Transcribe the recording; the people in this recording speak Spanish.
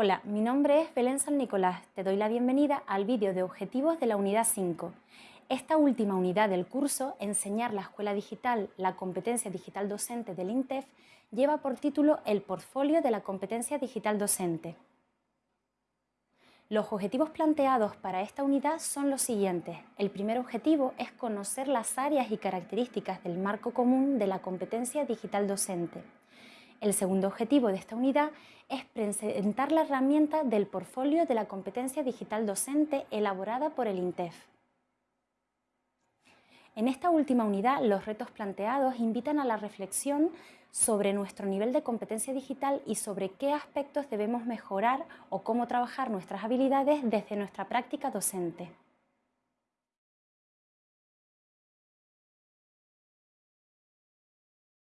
Hola, mi nombre es Belén San Nicolás. Te doy la bienvenida al vídeo de objetivos de la unidad 5. Esta última unidad del curso, Enseñar la Escuela Digital, la competencia digital docente del INTEF, lleva por título El portfolio de la competencia digital docente. Los objetivos planteados para esta unidad son los siguientes. El primer objetivo es conocer las áreas y características del marco común de la competencia digital docente. El segundo objetivo de esta unidad es presentar la herramienta del portfolio de la competencia digital docente elaborada por el INTEF. En esta última unidad, los retos planteados invitan a la reflexión sobre nuestro nivel de competencia digital y sobre qué aspectos debemos mejorar o cómo trabajar nuestras habilidades desde nuestra práctica docente.